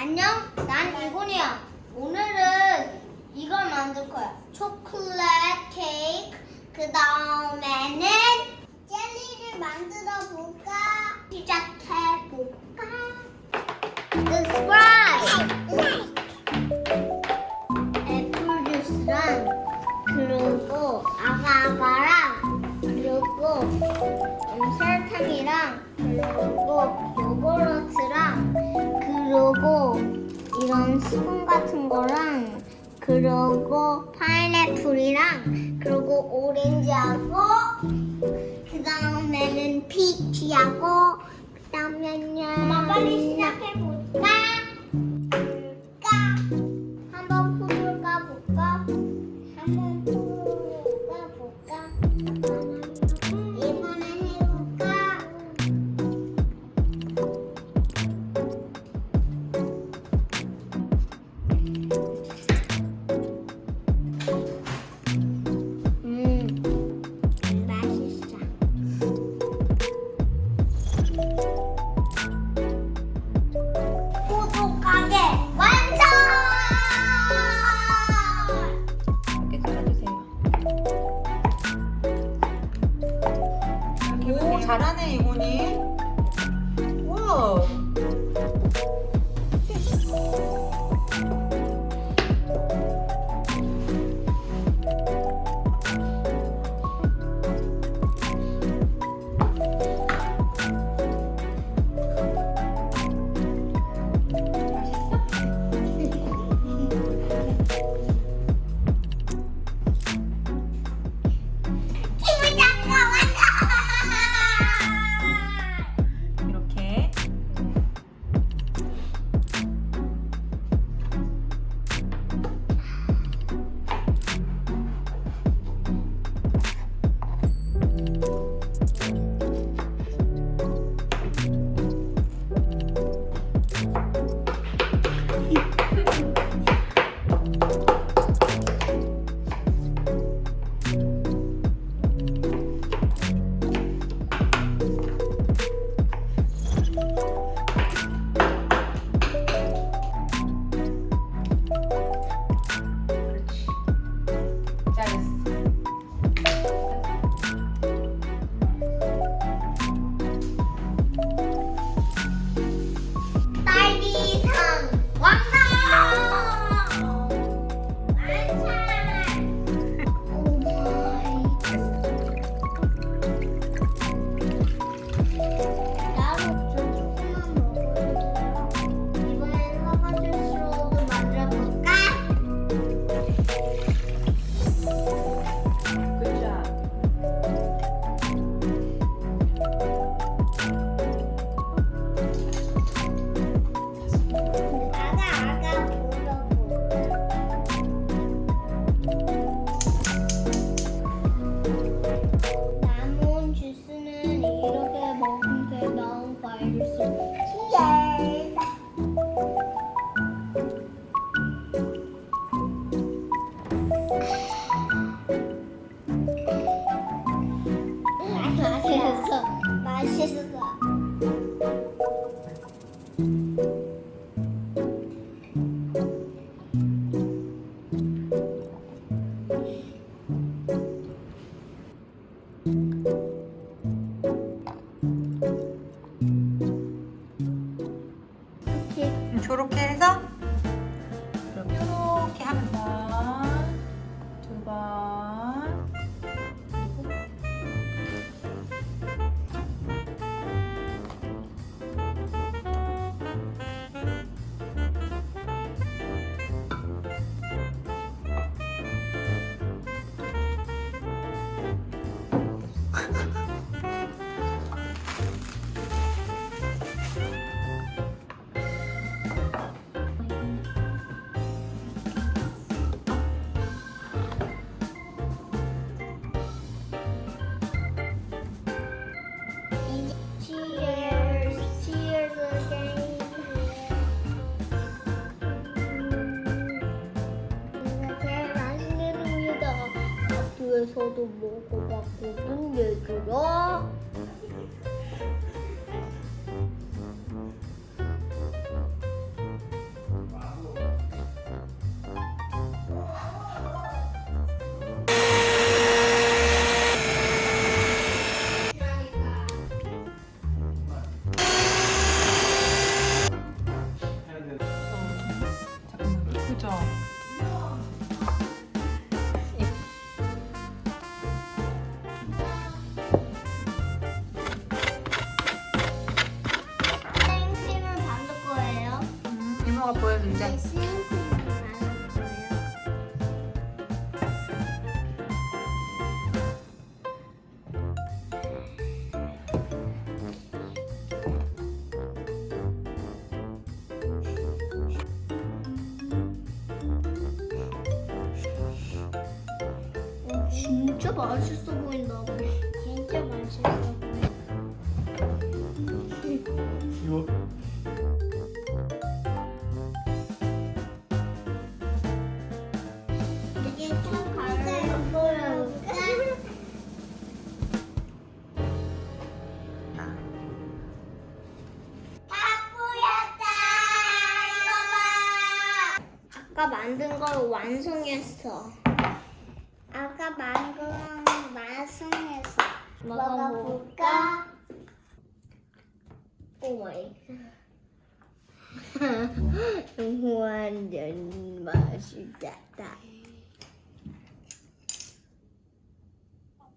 안녕, 난 이군이야. 오늘은 이걸 만들 거야. 초콜릿 케이크, 그 다음에는 젤리를 만들어 볼까? 시작해 볼까? 그런 수분 같은 거랑 그리고 파인애플이랑 그리고 오렌지하고 그 다음에는 피치하고 그 다음에는 엄마 빨리 언니. 와. is 집에서도 먹어봤고 좀 얘들아 어, 그죠? 음, 이모가 보여준대. 어, 진짜 맛있어 보인다. 진짜 맛있어. 이거 이게 만든 걸 완성했어. 아까 만든 걸 완성했어. 먹어볼까? 오 마이 갓. 완전 맛있다.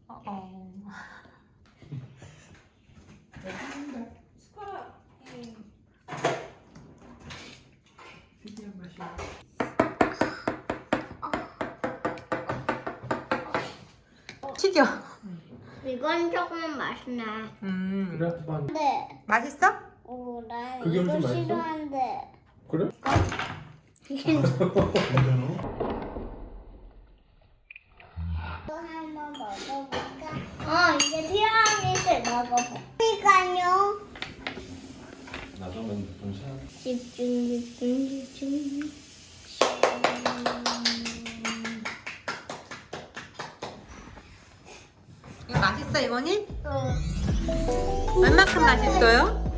어, 튀겨. 이건 조금 맛있네. 음. 그래? 한 네. 맛있어? 오, 나 그게 이거 무슨 맛있어? 싫어하는데. 그래? 이거 괜찮아? 한번 먹어볼까? 어, 이제 티라미수 먹어볼까요? 나중에 동시에 집중, 집중, 집중. 이거 맛있어 이모니? 어. 얼마큼 맛있어요?